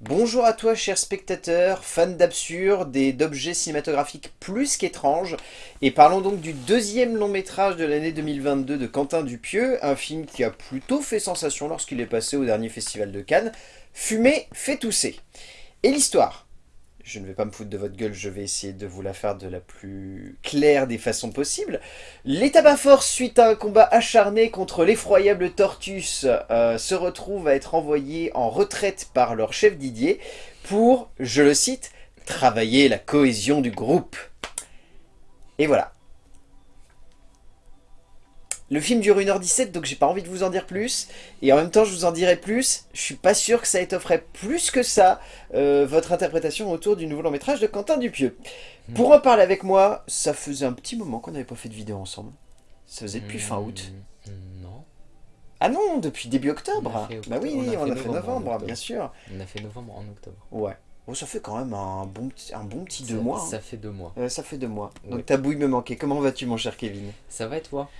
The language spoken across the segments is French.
Bonjour à toi cher spectateur, fan d'absurde et d'objets cinématographiques plus qu'étranges, et parlons donc du deuxième long métrage de l'année 2022 de Quentin Dupieux, un film qui a plutôt fait sensation lorsqu'il est passé au dernier festival de Cannes, Fumer fait tousser. Et l'histoire? Je ne vais pas me foutre de votre gueule, je vais essayer de vous la faire de la plus claire des façons possibles. Les Tabac suite à un combat acharné contre l'effroyable Tortus, euh, se retrouvent à être envoyés en retraite par leur chef Didier pour, je le cite, travailler la cohésion du groupe. Et voilà. Le film dure 1h17, donc j'ai pas envie de vous en dire plus. Et en même temps, je vous en dirai plus. Je suis pas sûr que ça étofferait plus que ça euh, votre interprétation autour du nouveau long métrage de Quentin Dupieux. Hmm. Pour en parler avec moi, ça faisait un petit moment qu'on n'avait pas fait de vidéo ensemble. Ça faisait depuis fin août. Hmm, non. Ah non, depuis début octobre. Bah oui, on a, fait, novembre, bien sûr. On a fait novembre en octobre. Ouais. Bon, ça fait quand même un bon petit, un bon petit deux mois. Ça fait deux mois. Euh, ça fait deux mois. Donc ta bouille me manquait. Comment vas-tu mon cher Kevin? Ça va et toi?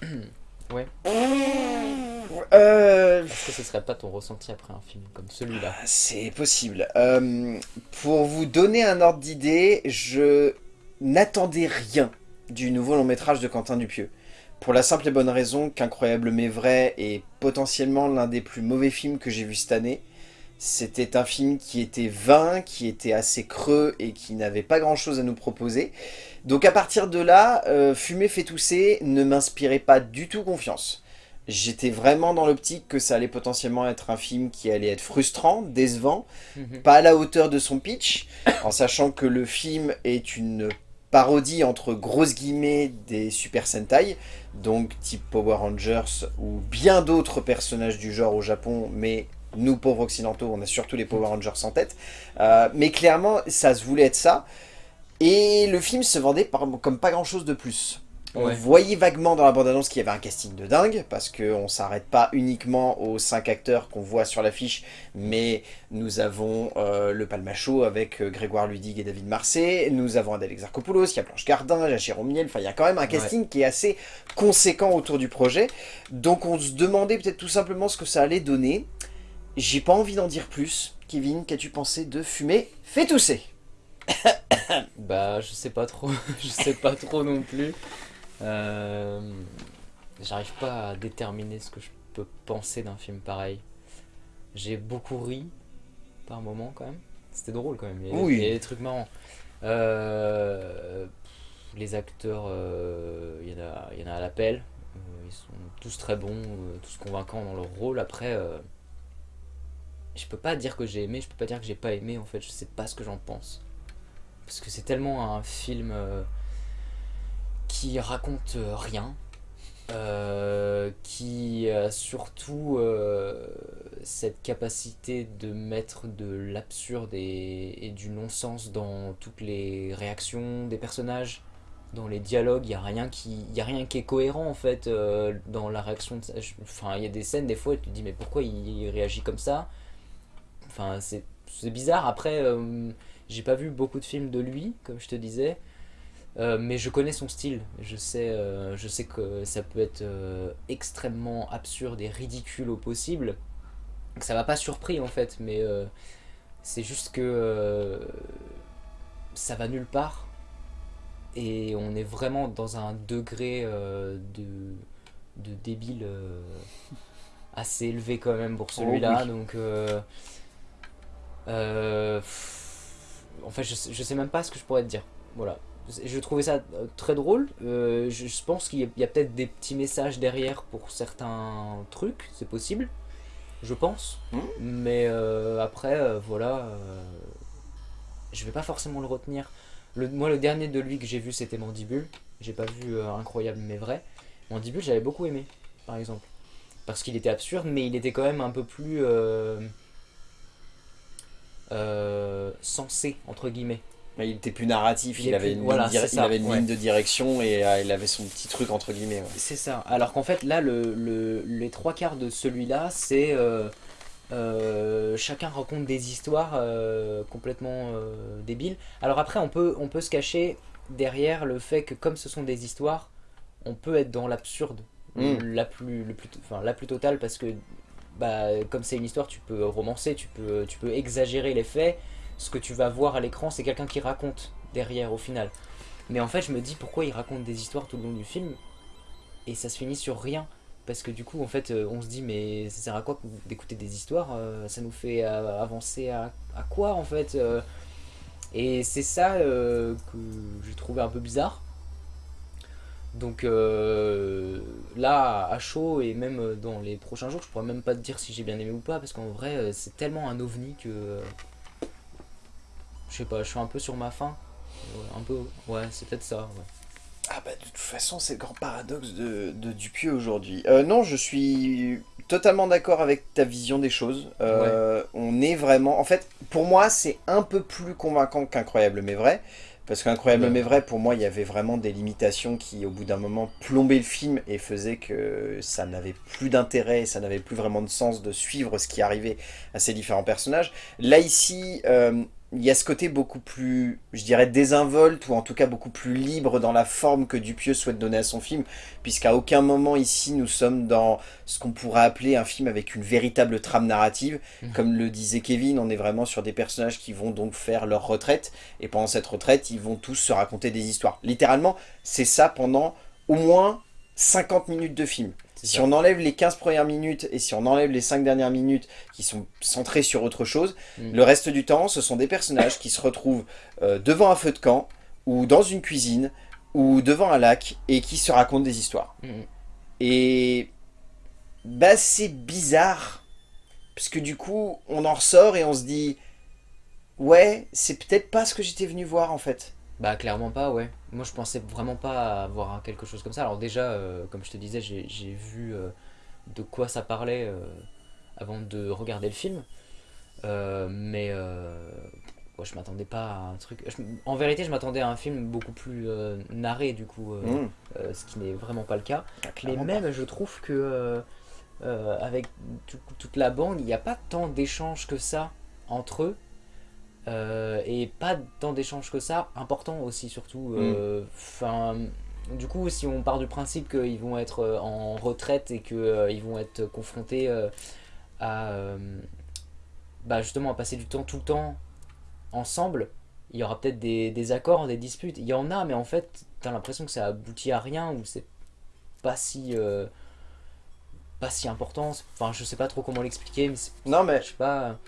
ouais. Euh... Est-ce que ce serait pas ton ressenti après un film comme celui-là? C'est possible. Euh, pour vous donner un ordre d'idée, je n'attendais rien du nouveau long métrage de Quentin Dupieux. Pour la simple et bonne raison qu'Incroyable mais vrai est potentiellement l'un des plus mauvais films que j'ai vu cette année. C'était un film qui était vain, qui était assez creux et qui n'avait pas grand chose à nous proposer. Donc à partir de là, euh, Fumer fait tousser ne m'inspirait pas du tout confiance. J'étais vraiment dans l'optique que ça allait potentiellement être un film qui allait être frustrant, décevant, mhm. pas à la hauteur de son pitch, en sachant que le film est une parodie entre grosses guillemets des Super Sentai, donc type Power Rangers ou bien d'autres personnages du genre au Japon, mais nous pauvres occidentaux, on a surtout les Power Rangers en tête. Euh, mais clairement, ça se voulait être ça. Et le film se vendait comme pas grand chose de plus. On voyait vaguement dans la bande-annonce qu'il y avait un casting de dingue, parce qu'on s'arrête pas uniquement aux cinq acteurs qu'on voit sur l'affiche, mais nous avons euh, le Palmacho avec euh, Grégoire Ludig et David Marseille, nous avons Adèle Exarchopoulos, il y a Blanche Gardin, il y a Jérôme Miel, enfin il y a quand même un casting qui est assez conséquent autour du projet. Donc on se demandait peut-être tout simplement ce que ça allait donner. J'ai pas envie d'en dire plus. Kevin, qu'as-tu pensé de fumer Fais tousser? Bah, je sais pas trop. je sais pas trop non plus. Euh, j'arrive pas à déterminer ce que je peux penser d'un film pareil. J'ai beaucoup ri par moment quand même. C'était drôle quand même. Il y, a, oui. des trucs marrants. Euh, les acteurs, euh, il y, en a, y en a à l'appel. ils sont tous très bons, tous convaincants dans leur rôle. Après, je peux pas dire que j'ai aimé, je peux pas dire que j'ai pas aimé en fait, je sais pas ce que j'en pense. Parce que c'est tellement un film euh, qui raconte euh, rien, euh, qui a surtout cette capacité de mettre de l'absurde et, du non-sens dans toutes les réactions des personnages, dans les dialogues, il n'y a, rien qui, a rien qui est cohérent en fait dans la réaction. De, enfin, il y a des scènes des fois, tu te dis mais pourquoi il réagit comme ça? Enfin, c'est bizarre. Après, euh, j'ai pas vu beaucoup de films de lui, comme je te disais. Euh, mais je connais son style. Je sais, euh, je sais que ça peut être extrêmement absurde et ridicule au possible. Ça m'a pas surpris en fait, mais c'est juste que ça va nulle part. Et on est vraiment dans un degré de, de débile assez élevé quand même pour oh celui-là. Donc euh, en fait, je, je sais même pas ce que je pourrais te dire. Voilà. Je trouvais ça euh, très drôle. Euh, je, pense qu'il y a, peut-être des petits messages derrière pour certains trucs, c'est possible. Je pense. Mmh. Mais après, voilà. je vais pas forcément le retenir. Le, moi, le dernier de lui que j'ai vu, c'était Mandibule. J'ai pas vu Incroyable mais vrai. Mandibule, j'avais beaucoup aimé, par exemple. Parce qu'il était absurde, mais il était quand même un peu plus euh, sensé, entre guillemets. il était plus narratif, il, avait, une, ligne, avait une ligne de direction et euh, il avait son petit truc entre guillemets. C'est ça. Alors qu'en fait, là, le, les trois quarts de celui-là, c'est euh, chacun raconte des histoires complètement débiles. Alors après, on peut, on peut se cacher derrière le fait que comme ce sont des histoires, on peut être dans l'absurde mm. la, plus, le plus, enfin, la plus totale parce que bah, comme c'est une histoire, tu peux romancer, tu peux, tu peux exagérer les faits. Ce que tu vas voir à l'écran, c'est quelqu'un qui raconte derrière au final. Mais en fait, je me dis pourquoi il raconte des histoires tout le long du film et ça se finit sur rien? Parce que du coup, en fait, euh, on se dit, mais ça sert à quoi d'écouter des histoires? Euh, Ça nous fait euh, avancer à, quoi, en fait Et c'est ça que j'ai trouvé un peu bizarre. Donc là, à chaud, et même dans les prochains jours, je pourrais même pas te dire si j'ai bien aimé ou pas, parce qu'en vrai, c'est tellement un ovni que... je sais pas, je suis un peu sur ma faim. Un peu, ouais, c'est peut-être ça, ouais. Ah bah de toute façon c'est le grand paradoxe de, de Dupieux aujourd'hui. Euh, non je suis totalement d'accord avec ta vision des choses. Euh, on est vraiment... En fait pour moi c'est un peu plus convaincant qu'Incroyable mais vrai. Parce qu'Incroyable mais vrai pour moi il y avait vraiment des limitations qui au bout d'un moment plombaient le film et faisaient que ça n'avait plus d'intérêt, ça n'avait plus vraiment de sens de suivre ce qui arrivait à ces différents personnages. Là ici... Euh, il y a ce côté beaucoup plus, je dirais, désinvolte, ou en tout cas beaucoup plus libre dans la forme que Dupieux souhaite donner à son film, puisqu'à aucun moment ici nous sommes dans ce qu'on pourrait appeler un film avec une véritable trame narrative. Mmh. Comme le disait Kevin, on est vraiment sur des personnages qui vont donc faire leur retraite, et pendant cette retraite, ils vont tous se raconter des histoires. Littéralement, c'est ça pendant au moins 50 minutes de film. Si on enlève les 15 premières minutes et si on enlève les 5 dernières minutes qui sont centrées sur autre chose, mm. le reste du temps, ce sont des personnages qui se retrouvent euh, devant un feu de camp ou dans une cuisine ou devant un lac et qui se racontent des histoires. Mm. Et bah c'est bizarre parce que du coup on en ressort et on se dit ouais c'est peut-être pas ce que j'étais venu voir en fait. Bah clairement pas, ouais. Moi je pensais vraiment pas avoir quelque chose comme ça. Alors déjà, euh, comme je te disais, j'ai vu euh, de quoi ça parlait euh, avant de regarder le film. mais je m'attendais pas à un truc... en vérité, je m'attendais à un film beaucoup plus narré du coup, mmh. ce qui n'est vraiment pas le cas. Ah, mais même, je trouve que avec toute la bande, il n'y a pas tant d'échanges que ça entre eux. Euh, et pas tant d'échanges que ça, important aussi surtout. Euh, mm. Enfin, du coup, si on part du principe qu'ils vont être euh, en retraite et qu'ils vont être confrontés à bah justement à passer du temps tout le temps ensemble, il y aura peut-être des, des, accords, des disputes. Il y en a, mais en fait, t'as l'impression que ça aboutit à rien ou c'est pas si pas si important. Enfin, je sais pas trop comment l'expliquer, mais non mais je sais pas.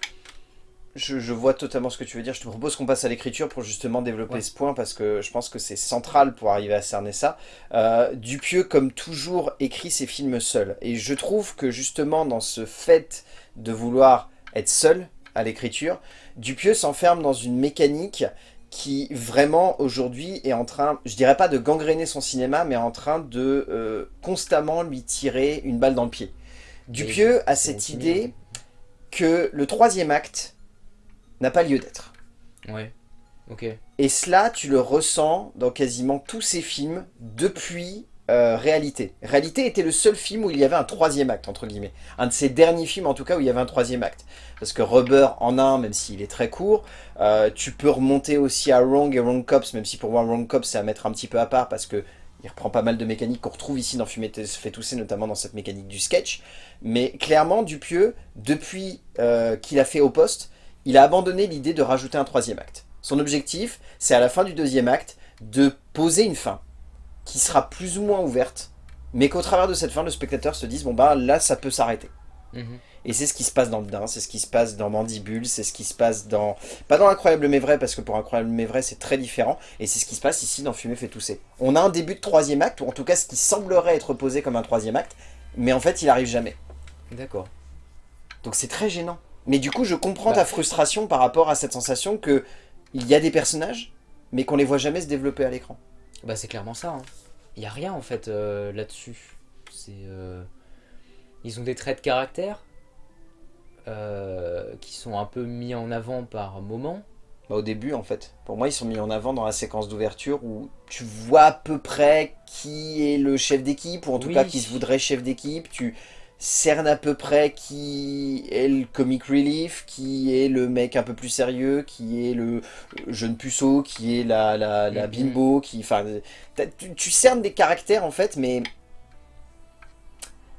Je, vois totalement ce que tu veux dire. Je te propose qu'on passe à l'écriture pour justement développer ce point parce que je pense que c'est central pour arriver à cerner ça. Euh, Dupieux, comme toujours, écrit ses films seul. Et je trouve que justement dans ce fait de vouloir être seul à l'écriture, Dupieux s'enferme dans une mécanique qui vraiment aujourd'hui est en train, je dirais pas de gangréner son cinéma, mais en train de euh, constamment lui tirer une balle dans le pied. Dupieux a cette idée que le troisième acte n'a pas lieu d'être. Ouais, ok. Et cela, tu le ressens dans quasiment tous ces films depuis euh, Réalité. Réalité était le seul film où il y avait un troisième acte, entre guillemets. Un de ces derniers films, en tout cas, où il y avait un troisième acte. Parce que Rubber en a un, même s'il est très court. Euh, tu peux remonter aussi à Wrong et Wrong Cops, même si pour moi, Wrong Cops, c'est à mettre un petit peu à part, parce que il reprend pas mal de mécaniques qu'on retrouve ici dans Fumer se fait tousser, notamment dans cette mécanique du sketch. Mais clairement, Dupieux, depuis euh, qu'il a fait Au Poste, il a abandonné l'idée de rajouter un troisième acte. Son objectif, c'est à la fin du deuxième acte, de poser une fin, qui sera plus ou moins ouverte, mais qu'au travers de cette fin, le spectateur se dise, bon bah là, ça peut s'arrêter. Mhm. Et c'est ce qui se passe dans le Dain, c'est ce qui se passe dans Mandibule, c'est ce qui se passe dans... Pas dans Incroyable mais vrai, parce que pour Incroyable mais vrai, c'est très différent, et c'est ce qui se passe ici dans Fumer fait tousser. On a un début de troisième acte, ou en tout cas ce qui semblerait être posé comme un troisième acte, mais en fait, il arrive jamais. D'accord. Donc c'est très gênant. Mais du coup, je comprends ta bah. frustration par rapport à cette sensation que il y a des personnages, mais qu'on les voit jamais se développer à l'écran. Bah c'est clairement ça. Hein. Il n'y a rien en fait euh, là-dessus. C'est, euh, Ils ont des traits de caractère euh, qui sont un peu mis en avant par moment. Bah, au début en fait. Pour moi ils sont mis en avant dans la séquence d'ouverture où tu vois à peu près qui est le chef d'équipe, ou en tout cas qui se voudrait chef d'équipe. Tu cerne à peu près qui est le comic relief, qui est le mec un peu plus sérieux, qui est le jeune puceau, qui est la, la, la mm-hmm. bimbo, qui, enfin, tu, cernes des caractères en fait, mais...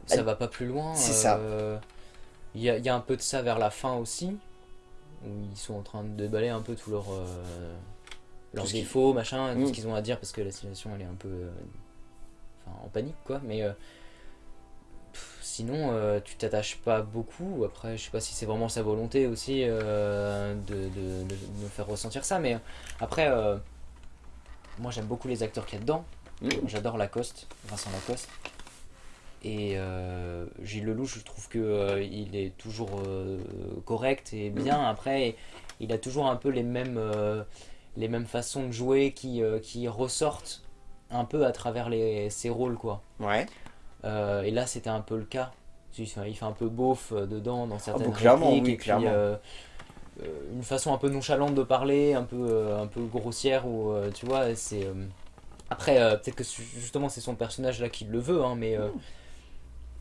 Ça va pas plus loin. C'est ça. Euh, Il y, a, il y a un peu de ça vers la fin aussi, où ils sont en train de déballer un peu tous leurs euh, leurs Tout défauts, machin, tout Mm. ce qu'ils ont à dire parce que la situation elle est un peu euh, enfin, en panique quoi. Mais euh, sinon, euh, tu t'attaches pas beaucoup. Après, je sais pas si c'est vraiment sa volonté aussi euh, de, de- faire ressentir ça, mais après, euh, moi j'aime beaucoup les acteurs qu'il y a dedans. Mm. J'adore Lacoste, Vincent Lacoste. Et Gilles Lelouch, je trouve que il est toujours correct et bien. Après, il a toujours un peu les mêmes, les mêmes façons de jouer qui, qui ressortent un peu à travers les, ses rôles, quoi. Ouais. Euh, et là, c'était un peu le cas. Il fait un peu beauf euh, dedans dans certaines bon, clairement, répliques, oui, et puis, clairement. euh, euh, une façon un peu nonchalante de parler, un peu, euh, un peu grossière, ou euh, tu vois, c'est. euh, Après, euh, peut-être que justement c'est son personnage là qui le veut, hein, mais euh,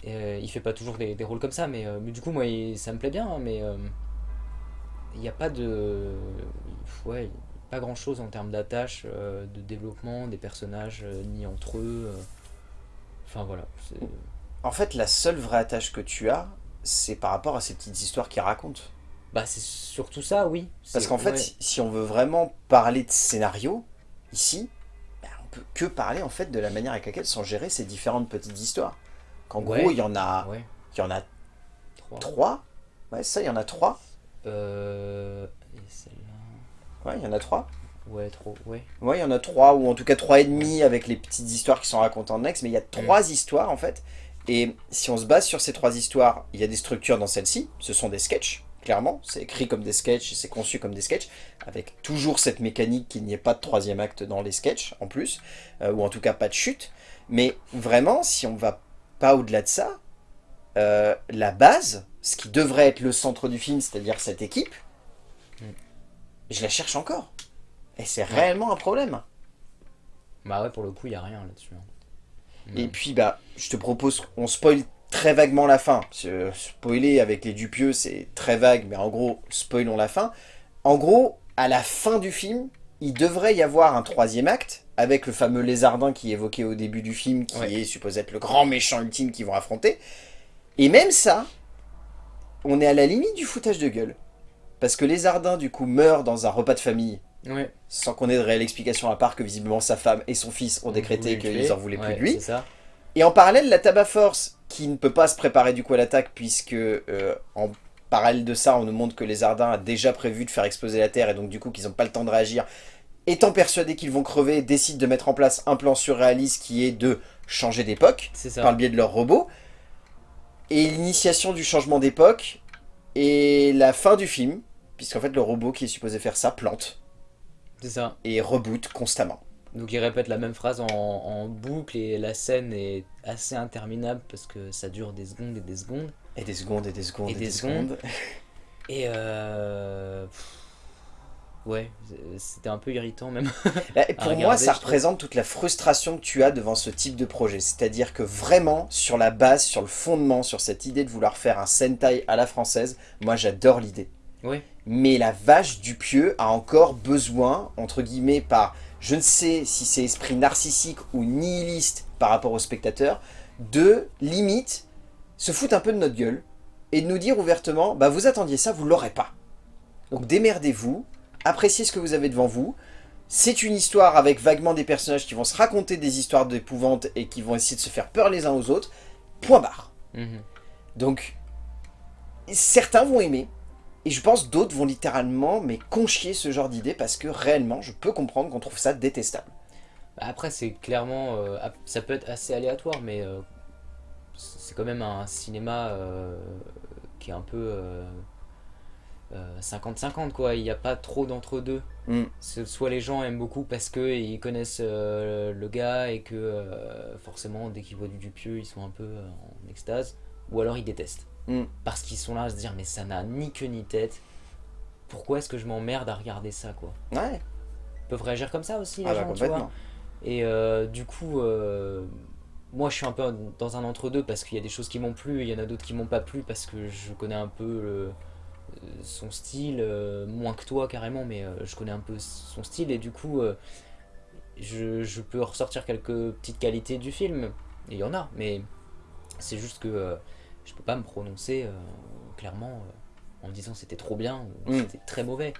euh, il fait pas toujours des, des rôles comme ça. Mais, euh, mais du coup, moi, il- ça me plaît bien, hein, mais euh, il n'y a pas de. Ouais, pas grand chose en termes d'attache, euh, de développement des personnages, euh, ni entre eux. Enfin voilà. c'est- En fait, la seule vraie attache que tu as, c'est par rapport à ces petites histoires qu'il raconte. Bah, c'est surtout ça, oui. Parce qu'en fait, ouais. si- on veut vraiment parler de scénario, ici, ben, on peut que parler en fait de la manière avec laquelle sont gérées ces différentes petites histoires. Qu'en Ouais. gros, il y en a, Ouais, il y en a trois. trois. Ouais, ça, il y en a trois. Euh, et celle-là. Ouais, il y en a trois. Ouais, trop, ouais. Ouais, il y en a trois, ou en tout cas trois et demi avec les petites histoires qui sont racontées en next, mais il y a trois histoires en fait. Et si on se base sur ces trois histoires, il y a des structures dans celle-ci, ce sont des sketchs, clairement, c'est écrit comme des sketchs, c'est conçu comme des sketchs, avec toujours cette mécanique qu'il n'y ait pas de troisième acte dans les sketchs en plus, euh, ou en tout cas pas de chute. Mais vraiment, si on va pas au-delà de ça, euh, la base, ce qui devrait être le centre du film, c'est-à-dire cette équipe, Mm. je la cherche encore. Et c'est réellement un problème. Bah ouais, pour le coup, il y a rien là-dessus. hein. Et Ouais. puis, bah, je te propose, on spoil très vaguement la fin. Que spoiler avec les Dupieux, c'est très vague, mais en gros, spoilons la fin. En gros, à la fin du film, il devrait y avoir un troisième acte, avec le fameux lézardin qui est évoqué au début du film, qui Ouais. est supposé être le grand méchant ultime qu'ils vont affronter. Et même ça, on est à la limite du foutage de gueule. Parce que Lézardin, du coup, meurt dans un repas de famille, Ouais. sans qu'on ait de réelle explication à part que visiblement sa femme et son fils ont On décrété qu'ils en voulaient plus de lui. Ça. Et en parallèle, la Tabac Force, qui ne peut pas se préparer du coup à l'attaque, puisque euh, en parallèle de ça, on nous montre que les Ardins a déjà prévu de faire exploser la Terre, et donc du coup qu'ils n'ont pas le temps de réagir, étant persuadés qu'ils vont crever, décident de mettre en place un plan surréaliste qui est de changer d'époque, par le biais de leur robot. Et l'initiation du changement d'époque, et la fin du film, puisqu'en fait le robot qui est supposé faire ça plante, C'est ça. et reboot constamment. Donc il répète la même phrase en, en boucle et la scène est assez interminable parce que ça dure des secondes et des secondes. Et des secondes, et des secondes, Et et, des des secondes. secondes. Et euh... Ouais, c'était un peu irritant même. Bah, et pour regarder, moi, ça trouve. représente toute la frustration que tu as devant ce type de projet. C'est-à-dire que vraiment, sur la base, sur le fondement, sur cette idée de vouloir faire un Sentai à la française, moi j'adore l'idée. Ouais. Mais la vache du pieux a encore besoin, entre guillemets, par je ne sais si c'est esprit narcissique ou nihiliste par rapport au spectateur, de limite se foutre un peu de notre gueule et de nous dire ouvertement, bah vous attendiez ça, vous l'aurez pas. Donc démerdez-vous, appréciez ce que vous avez devant vous. C'est une histoire avec vaguement des personnages qui vont se raconter des histoires d'épouvante et qui vont essayer de se faire peur les uns aux autres. Point barre. Mhm. Donc, certains vont aimer, et je pense d'autres vont littéralement mais conchier ce genre d'idée parce que réellement, je peux comprendre qu'on trouve ça détestable. Bah, Après, c'est clairement. euh, ça peut être assez aléatoire, mais euh, c'est quand même un cinéma euh, qui est un peu. euh, euh, 50-50 quoi, il n'y a pas trop d'entre-deux. Mm. C'est- Soit les gens aiment beaucoup parce qu'ils connaissent le gars et que forcément dès qu'ils voient du Dupieux ils sont un peu en extase, ou alors ils détestent. Mm. Parce qu'ils sont là à se dire mais ça n'a ni queue ni tête, pourquoi est-ce que je m'emmerde à regarder ça quoi? Ouais, Ils peuvent réagir comme ça aussi les ah bah gens, tu vois. complètement. Et euh, du coup, euh, moi je suis un peu dans un entre-deux parce qu'il y a des choses qui m'ont plu et il y en a d'autres qui m'ont pas plu parce que je connais un peu le- son style, euh, moins que toi carrément, mais euh, je connais un peu son style et du coup, euh, je, je peux ressortir quelques petites qualités du film. Et il y en a, mais c'est juste que euh, je peux pas me prononcer euh, clairement en disant c'était trop bien ou Mm. c'était très mauvais.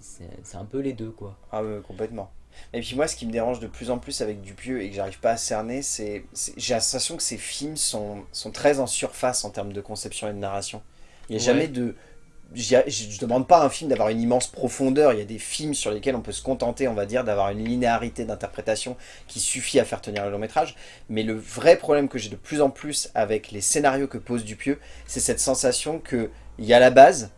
C'est un peu les deux quoi. Ah ouais, complètement. Et puis moi, ce qui me dérange de plus en plus avec Dupieux et que j'arrive pas à cerner, c'est... c'est- J'ai la sensation que ces films sont, sont très en surface en termes de conception et de narration. Il n'y a Ouais. jamais de... Je ne demande pas à un film d'avoir une immense profondeur. Il y a des films sur lesquels on peut se contenter, on va dire, d'avoir une linéarité d'interprétation qui suffit à faire tenir le long métrage. Mais le vrai problème que j'ai de plus en plus avec les scénarios que pose Dupieux, c'est cette sensation qu'il y a la base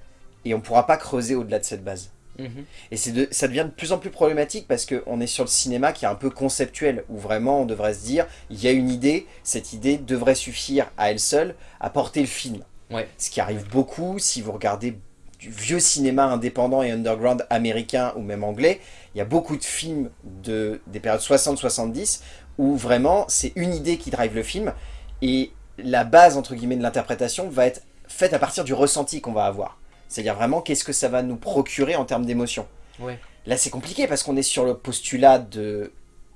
et on ne pourra pas creuser au-delà de cette base. Mhm. Et de, ça devient de plus en plus problématique parce qu'on est sur le cinéma qui est un peu conceptuel, où vraiment on devrait se dire, il y a une idée, cette idée devrait suffire à elle seule à porter le film. Ouais. Ce qui arrive beaucoup si vous regardez du vieux cinéma indépendant et underground américain ou même anglais, il y a beaucoup de films de, des périodes 60-70 où vraiment c'est une idée qui drive le film et la base entre guillemets de l'interprétation va être faite à partir du ressenti qu'on va avoir. C'est-à-dire vraiment qu'est-ce que ça va nous procurer en termes d'émotion. Ouais. Là c'est compliqué parce qu'on est sur le postulat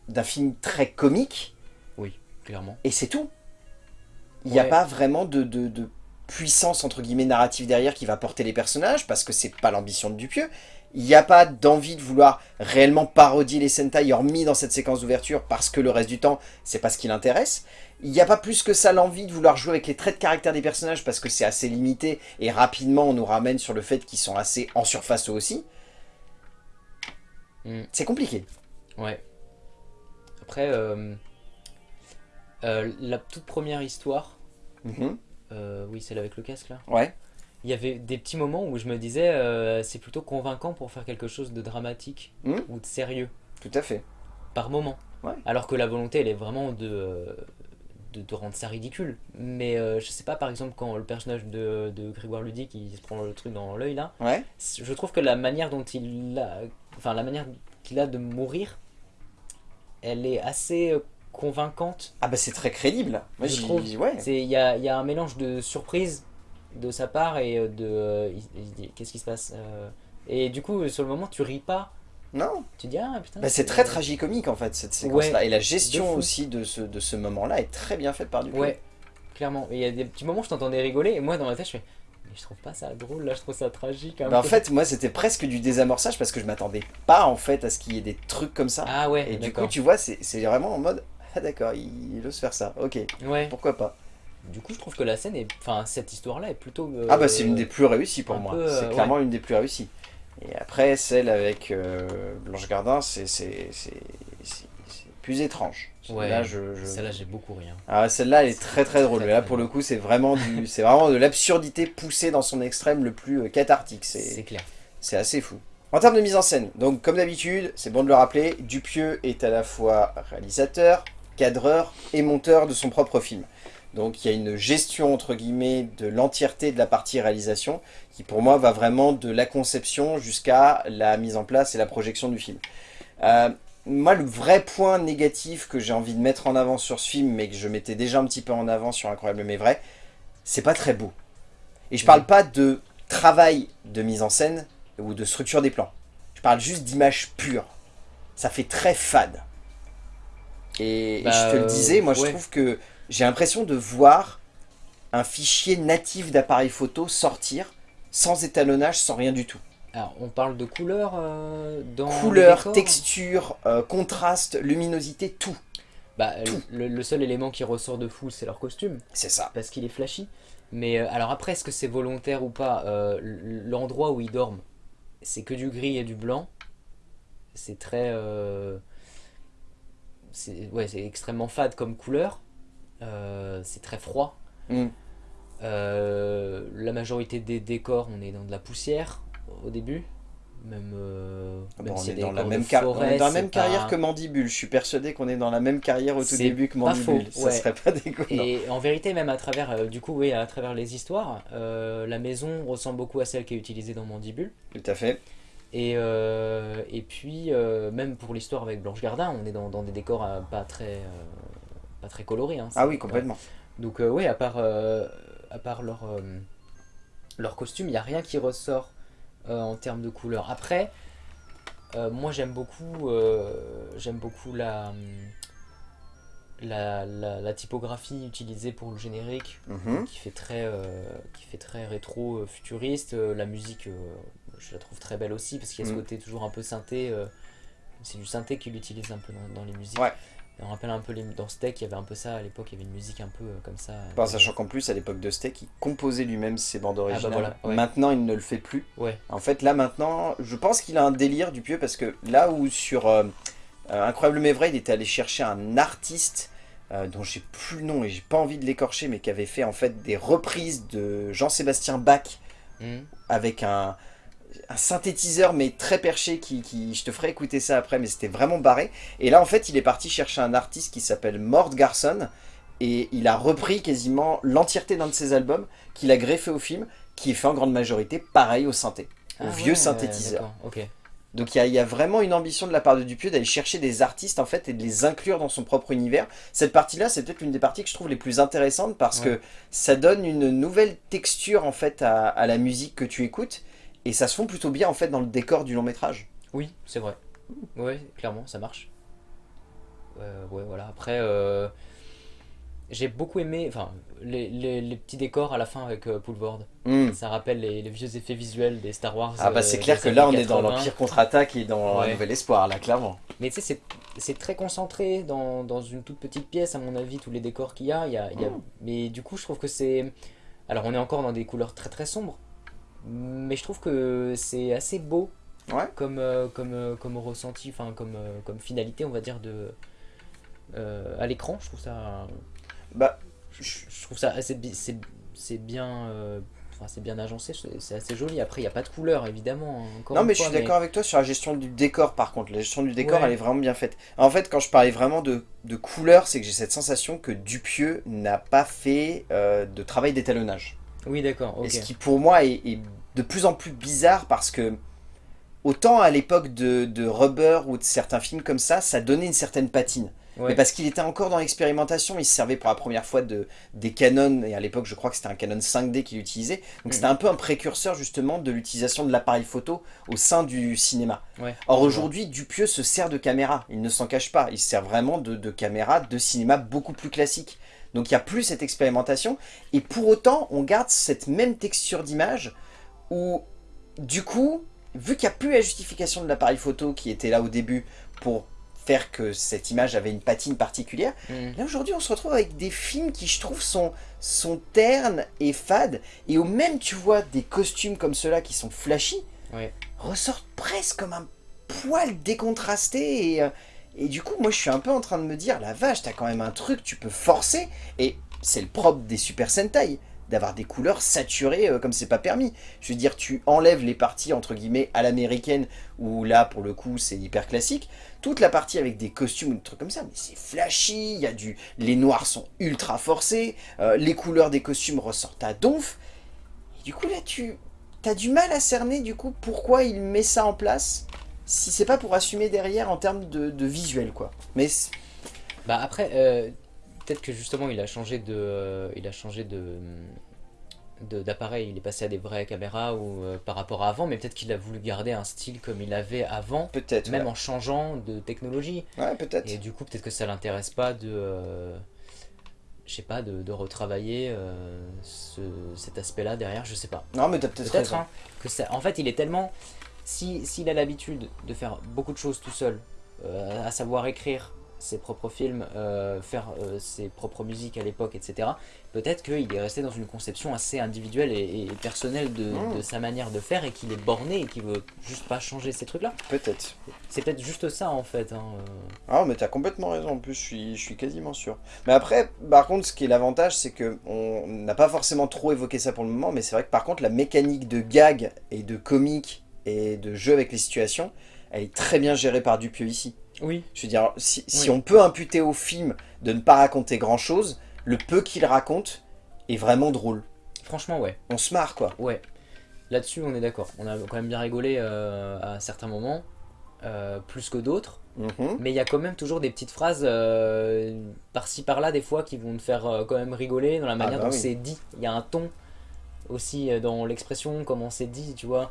d'un film très comique Clairement. et c'est tout. Il n'y a pas vraiment de, de- de puissance entre guillemets narrative derrière qui va porter les personnages parce que c'est pas l'ambition de Dupieux. Il n'y a pas d'envie de vouloir réellement parodier les Sentai hormis dans cette séquence d'ouverture parce que le reste du temps c'est pas ce qui l'intéresse. Il n'y a pas plus que ça l'envie de vouloir jouer avec les traits de caractère des personnages parce que c'est assez limité et rapidement on nous ramène sur le fait qu'ils sont assez en surface eux aussi. Mm. C'est compliqué. Ouais. Après, euh, euh, la toute première histoire, Mhm. Euh, oui, celle avec le casque là, Ouais. il y avait des petits moments où je me disais euh, c'est plutôt convaincant pour faire quelque chose de dramatique Mm. ou de sérieux, Tout à fait. par moment. Ouais. Alors que la volonté, elle est vraiment de, euh, de, de rendre ça ridicule. Mais euh, je sais pas, par exemple, quand le personnage de, de Grégoire Ludic il se prend le truc dans l'œil là, Ouais. je trouve que la manière dont il a, enfin la manière qu'il a de mourir, elle est assez convaincante. Ah bah c'est très crédible. Moi Je trouve. Ouais. Il y a, y a un mélange de surprise de sa part et euh, de euh, qu'est-ce qui se passe euh, et du coup sur le moment tu ris pas, Non. tu dis ah putain. Bah, c'est très tragicomique en fait cette séquence-là. Et la gestion aussi de ce, de ce moment-là est très bien faite par Dupieux. Ouais, clairement. Et il y a des petits moments où je t'entendais rigoler et moi dans ma tête je fais mais je trouve pas ça drôle là, je trouve ça tragique. un Bah, en fait, moi c'était presque du désamorçage parce que je m'attendais pas en fait à ce qu'il y ait des trucs comme ça. ah ouais, Et du coup, tu vois, c'est vraiment en mode Ah d'accord, il, il ose faire ça. Ok, Ouais. pourquoi pas. Du coup, je trouve que la scène est, enfin cette histoire-là est plutôt. euh, Ah bah c'est l'une des plus réussies pour moi. c'est euh, clairement l'une des plus réussies. Et après, celle avec euh, Blanche Gardin, c'est c'est- c'est- c'est- c'est plus étrange. Ouais, Là, je, je- Celle-là, j'ai beaucoup rien. Ah, celle-là, elle est très très drôle. très, Mais là, très pour le coup, c'est vraiment, du, c'est vraiment de l'absurdité poussée dans son extrême le plus cathartique. C'est clair. c'est assez fou. En termes de mise en scène, donc comme d'habitude, c'est bon de le rappeler, Dupieux est à la fois réalisateur, cadreur et monteur de son propre film. Donc il y a une gestion entre guillemets de l'entièreté de la partie réalisation qui pour moi va vraiment de la conception jusqu'à la mise en place et la projection du film. Euh, moi le vrai point négatif que j'ai envie de mettre en avant sur ce film mais que je mettais déjà un petit peu en avant sur Incroyable mais vrai, c'est pas très beau. Et je parle pas de travail de mise en scène ou de structure des plans. Je parle juste d'image pure. Ça fait très fade. Et, et Bah, je te le disais, moi je trouve que j'ai l'impression de voir un fichier natif d'appareil photo sortir sans étalonnage, sans rien du tout. Alors, on parle de couleur euh, dans. Couleur, texture, euh, contraste, luminosité, tout. Bah, tout. le, le seul élément qui ressort de fou, c'est leur costume, C'est ça. parce qu'il est flashy. Mais euh, alors après, est-ce que c'est volontaire ou pas Euh, L'endroit où ils dorment, c'est que du gris et du blanc. C'est très. C'est ouais, extrêmement fade comme couleur. Euh, c'est très froid. Mm. Euh, la majorité des décors, on est dans de la poussière au début. Même, euh, Ah même on, est dans la même car- on forêt, est dans la même carrière pas- que Mandibule. Je suis persuadé qu'on est dans la même carrière au tout début que Mandibule. faux, Ça serait pas déconnant. Et en vérité, même à travers, euh, du coup, oui, à travers les histoires, la maison ressemble beaucoup à celle qui est utilisée dans Mandibule. Tout à fait. Et, euh, et puis, euh, même pour l'histoire avec Blanche Gardin, on est dans, dans des décors euh, pas très, pas très colorés. hein. Ah oui, complètement. Donc, oui, à part, à part leur, leur costume, il n'y a rien qui ressort en termes de couleur. Après, moi j'aime beaucoup, j'aime beaucoup la, la, la- la typographie utilisée pour le générique, Mhm. qui fait très, qui fait très rétro futuriste. Euh, la musique, je la trouve très belle aussi parce qu'il y a ce Mm. côté toujours un peu synthé. euh, c'est du synthé qu'il utilise un peu dans, dans les musiques. Ouais. Et on rappelle un peu les, dans Steak, il y avait un peu ça à l'époque. Il y avait une musique un peu euh, comme ça. Bon, sachant qu'en plus, à l'époque de Steak, il composait lui-même ses bandes originales. Ah bah voilà, ouais. Maintenant, il ne le fait plus. Ouais. En fait, là, maintenant, je pense qu'il a un délire du pieu parce que là où sur euh, euh, Incroyable mais vrai, il était allé chercher un artiste euh, dont j'ai plus le nom et j'ai pas envie de l'écorcher, mais qui avait fait en fait des reprises de Jean-Sébastien Bach Hmm. avec un, un synthétiseur mais très perché qui, qui- je te ferai écouter ça après mais c'était vraiment barré et là en fait il est parti chercher un artiste qui s'appelle Mort Garson et il a repris quasiment l'entièreté d'un de ses albums qu'il a greffé au film qui est fait en grande majorité pareil au synthé au Ah vieux ouais, synthétiseur d'accord, Ok. donc il y, a- il y a vraiment une ambition de la part de Dupieux d'aller chercher des artistes en fait et de les inclure dans son propre univers. Cette partie-là, c'est peut-être l'une des parties que je trouve les plus intéressantes parce Ouais. que ça donne une nouvelle texture en fait à, à la musique que tu écoutes et ça se fond plutôt bien en fait dans le décor du long métrage. Oui, c'est vrai. Ouais, clairement, ça marche. Euh, ouais, voilà. Après, euh, j'ai beaucoup aimé enfin, les, les- les petits décors à la fin avec euh, Poulvord. Hmm. Ça rappelle les, les vieux effets visuels des Star Wars. Ah bah euh, c'est clair des que là on est dans 80. l'Empire contre-attaque et dans Ouais. un Nouvel Espoir là clairement. Mais tu sais, c'est- très concentré dans, dans une toute petite pièce, à mon avis, tous les décors qu'il y a. Y a, il y a- Mm. Mais du coup, je trouve que c'est. Alors, on est encore dans des couleurs très très sombres, mais je trouve que c'est assez beau Ouais. comme, euh, comme, euh, comme ressenti, enfin, comme, euh, comme finalité, on va dire, de. euh, à l'écran, je trouve ça. Bah Je, je trouve ça assez. C'est bien. euh, Enfin, c'est bien agencé, c'est assez joli. Après, il n'y a pas de couleur, évidemment. hein, encore Non mais je suis d'accord avec toi sur la gestion du décor par contre. La gestion du décor Ouais. elle est vraiment bien faite. En fait quand je parlais vraiment de, de couleur c'est que j'ai cette sensation que Dupieux n'a pas fait euh, de travail d'étalonnage. Oui, d'accord. Et ce qui pour moi est, est de plus en plus bizarre parce que autant à l'époque de, de Rubber ou de certains films comme ça, ça donnait une certaine patine. Ouais. Mais parce qu'il était encore dans l'expérimentation, il se servait pour la première fois de, des canons, et à l'époque je crois que c'était un Canon 5D qu'il utilisait. Donc Mhm. c'était un peu un précurseur justement de l'utilisation de l'appareil photo au sein du cinéma. Ouais, Or aujourd'hui, Dupieux se sert de caméra, il ne s'en cache pas, il se sert vraiment de, de caméra de cinéma beaucoup plus classique. Donc il n'y a plus cette expérimentation, et pour autant on garde cette même texture d'image où du coup, vu qu'il n'y a plus la justification de l'appareil photo qui était là au début pour faire que cette image avait une patine particulière, Mm. Là aujourd'hui on se retrouve avec des films qui je trouve sont, sont ternes et fades. Et où même tu vois des costumes comme ceux-là qui sont flashy ressortent presque comme un poil décontrasté et, euh, et du coup moi je suis un peu en train de me dire la vache t'as quand même un truc tu peux forcer et c'est le propre des Super Sentai d'avoir des couleurs saturées euh, comme c'est pas permis. Je veux dire tu enlèves les parties entre guillemets à l'américaine où là pour le coup c'est hyper classique toute la partie avec des costumes ou des trucs comme ça, mais c'est flashy, y a du... les noirs sont ultra forcés, euh, les couleurs des costumes ressortent à donf. Et du coup là tu as du mal à cerner du coup pourquoi il met ça en place si c'est pas pour assumer derrière en termes de, de visuel quoi. Mais Bah après, euh, peut-être que justement il a changé de, euh, il a changé de d'appareil, il est passé à des vraies caméras ou euh, par rapport à avant, mais peut-être qu'il a voulu garder un style comme il avait avant, peut-être. même ouais. en changeant de technologie. Ouais, peut-être. Et du coup, peut-être que ça l'intéresse pas de, euh, je sais pas, de, de retravailler euh, ce- cet aspect-là derrière, je sais pas. Non mais t'as peut-être Peut-être hein, que ça. En fait, il est tellement. Si s'il a l'habitude de faire beaucoup de choses tout seul, euh, à savoir écrire ses propres films, euh, faire euh, ses propres musiques à l'époque, etc. Peut-être qu'il est resté dans une conception assez individuelle et, et personnelle de, Mm. de sa manière de faire et qu'il est borné et qu'il veut juste pas changer ces trucs-là. Peut-être. C'est peut-être juste ça en fait. hein. Ah mais t'as complètement raison, en plus je suis, je suis quasiment sûr. Mais après, par contre, ce qui est l'avantage, c'est que on n'a pas forcément trop évoqué ça pour le moment, mais c'est vrai que par contre, la mécanique de gag et de comique et de jeu avec les situations, elle est très bien gérée par Dupieux ici. Oui. Je veux dire, si, on peut imputer au film de ne pas raconter grand-chose, le peu qu'il raconte est vraiment drôle. Franchement, ouais. On se marre, quoi. Ouais. Là-dessus, on est d'accord. On a quand même bien rigolé euh, à certains moments, euh, plus que d'autres. Mhm. Mais il y a quand même toujours des petites phrases euh, par-ci par-là, des fois, qui vont te faire quand même rigoler dans la manière bah dont oui. c'est dit. Il y a un ton aussi dans l'expression, comment c'est dit, tu vois.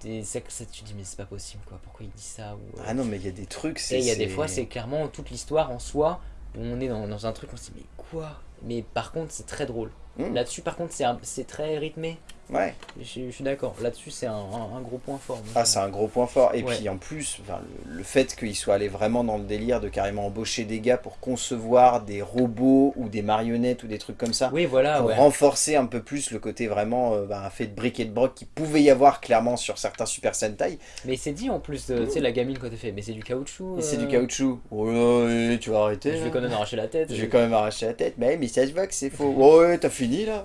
C'est que ça, tu dis, mais c'est pas possible, quoi. Pourquoi il dit ça ou, euh, Ah non, mais il y a des trucs, c'est... Et il y a des fois, c'est clairement toute l'histoire en soi on est dans, dans un truc, on se dit mais quoi? Mais par contre c'est très drôle. Mm. Là-dessus par contre c'est très rythmé. Ouais. Je, je suis d'accord. Là-dessus c'est un, un- un gros point fort. Ah, c'est un gros point fort. Et Ouais. puis en plus, enfin, le, le fait qu'il soit allé vraiment dans le délire de carrément embaucher des gars pour concevoir des robots ou des marionnettes ou des trucs comme ça, Oui voilà pour ouais. renforcer un peu plus le côté vraiment euh, bah, fait de briques et de broc qui pouvait y avoir clairement sur certains Super Sentai. Mais c'est dit en plus, euh, tu sais la gamine quand elle fait mais c'est du caoutchouc. Et c'est du euh, caoutchouc. Oh là, ouais, tu vas arrêter. Je vais quand même arracher la tête. Je vais quand même arracher la tête. Mais, mais ça se voit que c'est faux. Ouais, t'as fini là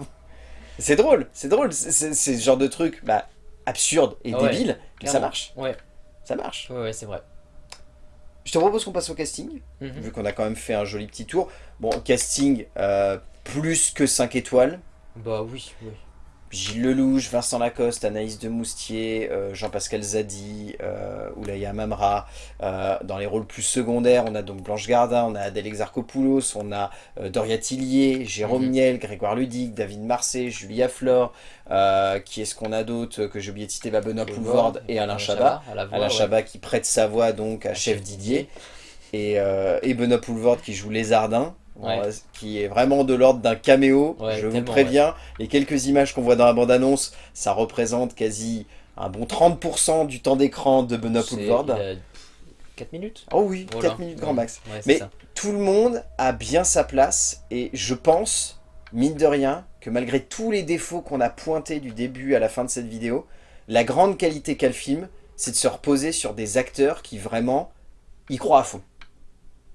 C'est drôle, c'est drôle. C'est- ce genre de truc bah, absurde et ouais, débile, mais ça marche. Ouais, Ça marche. ouais, ouais c'est vrai. Je te propose qu'on passe au casting. Mhm. vu qu'on a quand même fait un joli petit tour. Bon, casting euh, plus que 5 étoiles. Bah oui, oui. Gilles Lelouch, Vincent Lacoste, Anaïs de Moustier, euh, Jean-Pascal Zadi, euh, Oulaya Mamra. Euh, dans les rôles plus secondaires, on a donc Blanche Gardin, on a Adèle Exarchopoulos, on a Doria Tillier, Jérôme Mhm. Niel, Grégoire Ludic, David Marseille, Julia Flore. qui est-ce qu'on a d'autre que j'ai oublié de citer bah, Benoît et Alain Chabat. voix, Alain ouais. Chabat qui prête sa voix donc à Chef Didier et, et Benoît qui joue Lézardin, Ouais. euh, qui est vraiment de l'ordre d'un caméo, Ouais, je vous préviens. Les quelques images qu'on voit dans la bande-annonce, ça représente quasi un bon 30% du temps d'écran de Benoît Poulvord. il a 4 minutes? Oh oui, Voilà. 4 minutes grand max. Ouais, Mais ça. tout le monde a bien sa place et je pense, mine de rien, que malgré tous les défauts qu'on a pointés du début à la fin de cette vidéo, la grande qualité qu'a le film, c'est de se reposer sur des acteurs qui vraiment y croient à fond.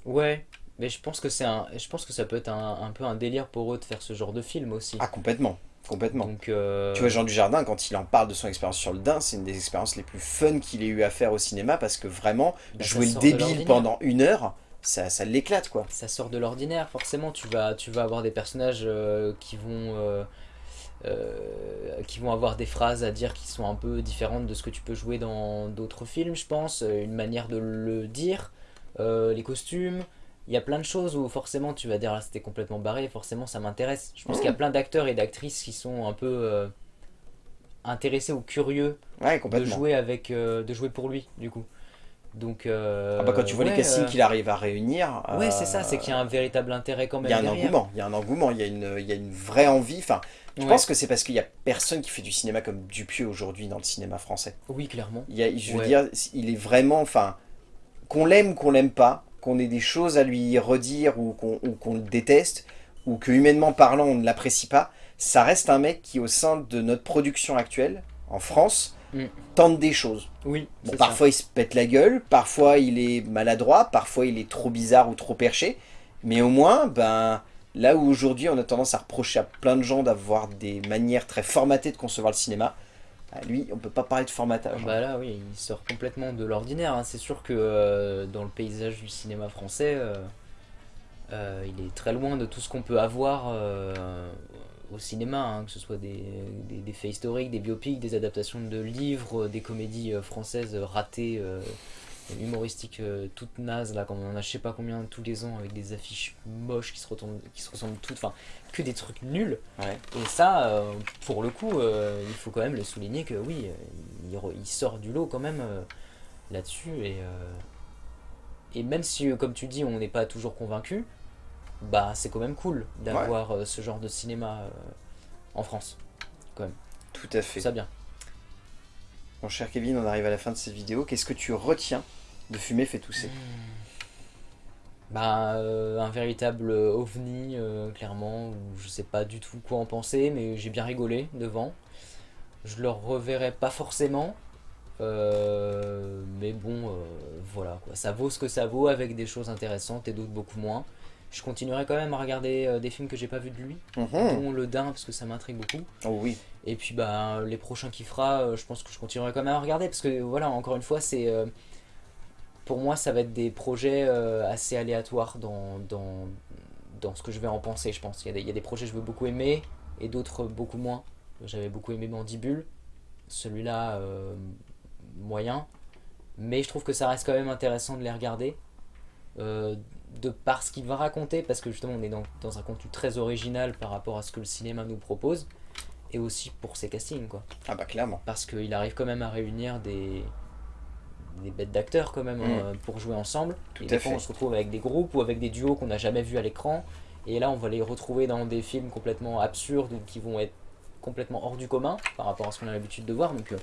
Ouais, mais je pense que c'est un, je pense que ça peut être un, un peu un délire pour eux de faire ce genre de film aussi. Ah complètement, complètement. Donc, euh, Tu vois, Jean Dujardin, quand il en parle de son expérience sur le Dain, c'est une des expériences les plus fun qu'il ait eu à faire au cinéma parce que vraiment, bah, jouer le débile pendant une heure, ça, ça l'éclate quoi. ça sort de l'ordinaire, forcément. Tu vas, tu vas avoir des personnages euh, qui vont, euh, euh, qui vont avoir des phrases à dire qui sont un peu différentes de ce que tu peux jouer dans d'autres films, je pense. Une manière de le dire, euh, les costumes. Il y a plein de choses où forcément tu vas dire là c'était complètement barré, forcément ça m'intéresse. Je pense qu'il y a plein d'acteurs et d'actrices qui sont un peu euh, intéressés ou curieux Ouais, de jouer avec, euh, de jouer pour lui du coup. Donc euh, Ah bah, quand tu vois les castings qu'il arrive à réunir... Ouais, c'est ça, c'est qu'il y a un véritable intérêt quand Il même. y a un derrière. engouement, il y a un engouement, il y a une, il y a une vraie envie. Enfin, je Ouais. pense que c'est parce qu'il y a personne qui fait du cinéma comme Dupieux aujourd'hui dans le cinéma français. Oui, clairement. Il y a, je veux dire, il est vraiment, enfin, qu'on l'aime qu'on l'aime pas, qu'on ait des choses à lui redire ou qu'on le déteste, ou que humainement parlant on ne l'apprécie pas, ça reste un mec qui au sein de notre production actuelle, en France, Mm. tente des choses. Oui, Bon, parfois il se pète la gueule, parfois il est maladroit, parfois il est trop bizarre ou trop perché, mais au moins, ben, là où aujourd'hui on a tendance à reprocher à plein de gens d'avoir des manières très formatées de concevoir le cinéma, à lui on peut pas parler de formatage. hein. Bah là, oui, il sort complètement de l'ordinaire. hein. C'est sûr que euh, dans le paysage du cinéma français, euh, euh, il est très loin de tout ce qu'on peut avoir au cinéma, hein, que ce soit des, des, des faits historiques, des biopics, des adaptations de livres, des comédies françaises ratées, humoristiques euh, toutes nazes, là, comme on en a je sais pas combien tous les ans, avec des affiches moches qui se, retournent- qui se ressemblent toutes, enfin, que des trucs nuls. Ouais. Et ça, euh, pour le coup, euh, il faut quand même le souligner que oui, il, sort du lot quand même là-dessus. Et, et même si, comme tu dis, on n'est pas toujours convaincu, bah c'est quand même cool d'avoir ce genre de cinéma en France. Tout à fait. Ça bien. Mon cher Kevin, on arrive à la fin de cette vidéo. Qu'est-ce que tu retiens de Fumer fait tousser Bah, euh, un véritable ovni, euh, clairement, où je sais pas du tout quoi en penser, mais j'ai bien rigolé devant. Je le reverrai pas forcément, euh, mais bon, voilà quoi. Ça vaut ce que ça vaut avec des choses intéressantes et d'autres beaucoup moins. Je continuerai quand même à regarder des films que j'ai pas vu de lui, Mhm. dont Le Dain, parce que ça m'intrigue beaucoup. Oh oui. Et puis bah les prochains qu'il fera, je pense que je continuerai quand même à regarder parce que voilà, encore une fois, c'est pour moi ça va être des projets euh, assez aléatoires dans, dans, dans ce que je vais en penser, je pense. Il y, a des, il y a des projets que je veux beaucoup aimer et d'autres beaucoup moins. J'avais beaucoup aimé Mandibule, celui-là euh, moyen, mais je trouve que ça reste quand même intéressant de les regarder. euh, de par ce qu'il va raconter, parce que justement on est dans, dans un contenu très original par rapport à ce que le cinéma nous propose et aussi pour ses castings quoi Ah bah clairement. parce qu'il arrive quand même à réunir des des bêtes d'acteurs quand même Mm. hein, pour jouer ensemble. Tout et à des fois on se retrouve avec des groupes ou avec des duos qu'on n'a jamais vus à l'écran. Et là on va les retrouver dans des films complètement absurdes ou qui vont être complètement hors du commun par rapport à ce qu'on a l'habitude de voir. Donc euh,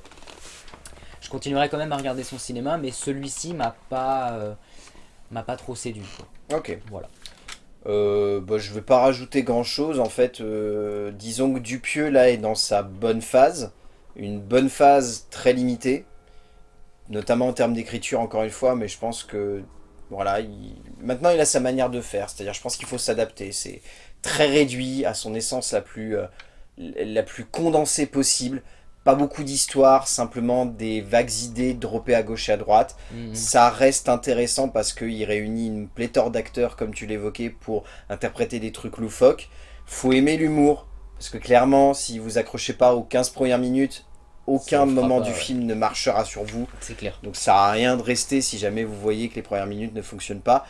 je continuerai quand même à regarder son cinéma, mais celui-ci m'a pas, euh, m'a pas trop séduit. Ok. Voilà. Euh, bah, je vais pas rajouter grand chose en fait. euh, disons que Dupieux là est dans sa bonne phase. Une bonne phase très limitée. Notamment en termes d'écriture encore une fois. Mais je pense que voilà. il- Maintenant il a sa manière de faire. C'est-à-dire je pense qu'il faut s'adapter. C'est très réduit à son essence la plus, euh, la plus condensée possible. Pas beaucoup d'histoire, simplement des vagues idées droppées à gauche et à droite. Mhm. Ça reste intéressant parce qu'il réunit une pléthore d'acteurs, comme tu l'évoquais, pour interpréter des trucs loufoques. Faut aimer l'humour, parce que clairement, si vous accrochez pas aux 15 premières minutes, aucun moment pas, du ouais. film ne marchera sur vous. C'est clair. Donc ça sert à rien de rester si jamais vous voyez que les premières minutes ne fonctionnent pas.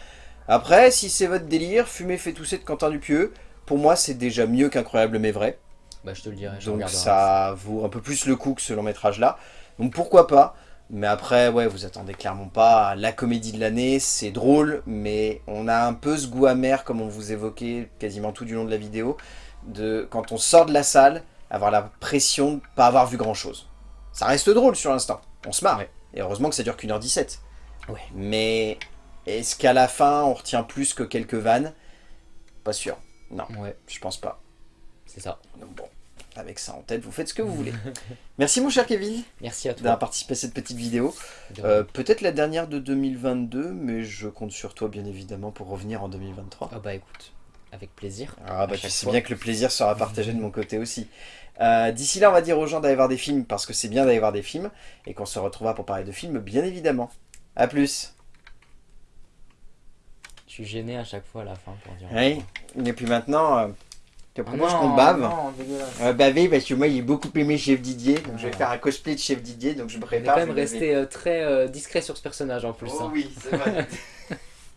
Après, si c'est votre délire, fumer fait tousser de Quentin Dupieux, pour moi c'est déjà mieux qu'Incroyable mais vrai. Bah, je te le dirai, je Donc ça vaut un peu plus le coup que ce long métrage là. Donc pourquoi pas Mais après, ouais, vous attendez clairement pas la comédie de l'année. C'est drôle, mais on a un peu ce goût amer, comme on vous évoquait quasiment tout du long de la vidéo, de quand on sort de la salle, avoir la pression de pas avoir vu grand chose. Ça reste drôle sur l'instant. On se marre. Ouais. Et heureusement que ça dure qu'une heure 17. Ouais. Mais est-ce qu'à la fin, on retient plus que quelques vannes? Pas sûr. Non, Ouais, je pense pas. c'est ça. Donc bon, avec ça en tête, vous faites ce que vous voulez. Merci mon cher Kevin Merci à toi. d'avoir participé à cette petite vidéo. Euh, Peut-être la dernière de 2022, mais je compte sur toi bien évidemment pour revenir en 2023. Ah bah écoute, avec plaisir. Ah bah tu sais fois. bien que le plaisir sera partagé de mon côté aussi. Euh, D'ici là, on va dire aux gens d'aller voir des films parce que c'est bien d'aller voir des films et qu'on se retrouvera pour parler de films bien évidemment. A plus Je suis gêné à chaque fois à la fin pour dire. Oui, et puis maintenant, euh, tu Ah proposes non, qu'on bave non, euh, Baver parce que moi j'ai beaucoup aimé Chef Didier, donc je vais Ah. faire un cosplay de Chef Didier, donc je me On est prépare. quand même resté euh, très euh, discret sur ce personnage en plus. Oh hein. oui, c'est vrai.